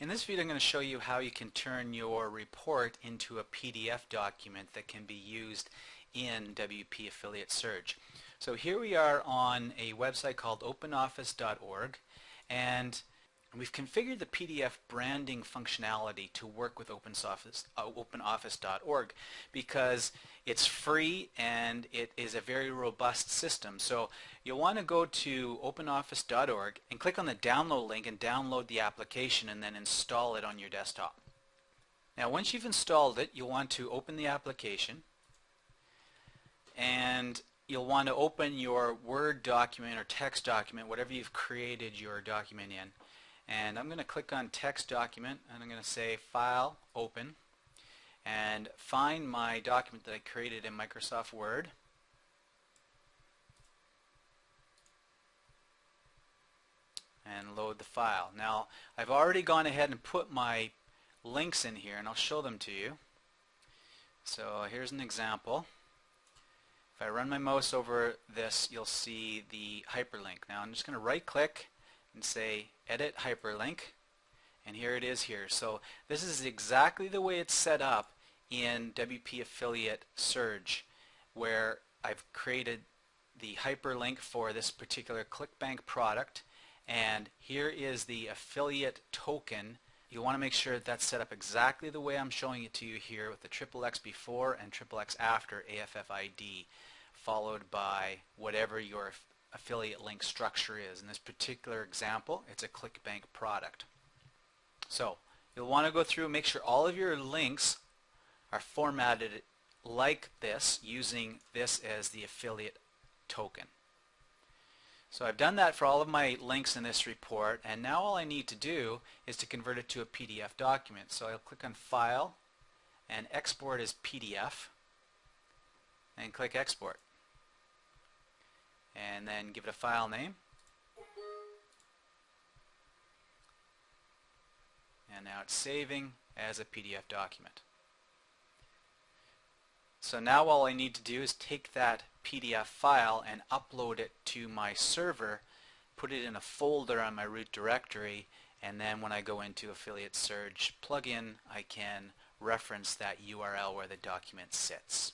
In this video I'm going to show you how you can turn your report into a PDF document that can be used in WP Affiliate Surge. So here we are on a website called openoffice.org and we've configured the PDF branding functionality to work with uh, openoffice.org because it's free and it is a very robust system. So you'll want to go to openoffice.org and click on the download link and download the application and then install it on your desktop. Now once you've installed it, you'll want to open the application and you'll want to open your Word document or text document, whatever you've created your document in. And I'm going to click on text document and I'm going to say file open and find my document that I created in Microsoft Word. and load the file. Now I've already gone ahead and put my links in here and I'll show them to you. So here's an example. If I run my mouse over this you'll see the hyperlink. Now I'm just going to right click and say edit hyperlink and here it is here. So this is exactly the way it's set up in WP Affiliate Surge where I've created the hyperlink for this particular ClickBank product and here is the affiliate token you want to make sure that that's set up exactly the way I'm showing it to you here with the triple X before and triple X after AFFID followed by whatever your affiliate link structure is. In this particular example, it's a ClickBank product. So you'll want to go through and make sure all of your links are formatted like this using this as the affiliate token. So I've done that for all of my links in this report and now all I need to do is to convert it to a PDF document. So I'll click on File and Export as PDF and click Export and then give it a file name. And now it's saving as a PDF document. So now all I need to do is take that PDF file and upload it to my server, put it in a folder on my root directory, and then when I go into Affiliate Surge plugin, I can reference that URL where the document sits.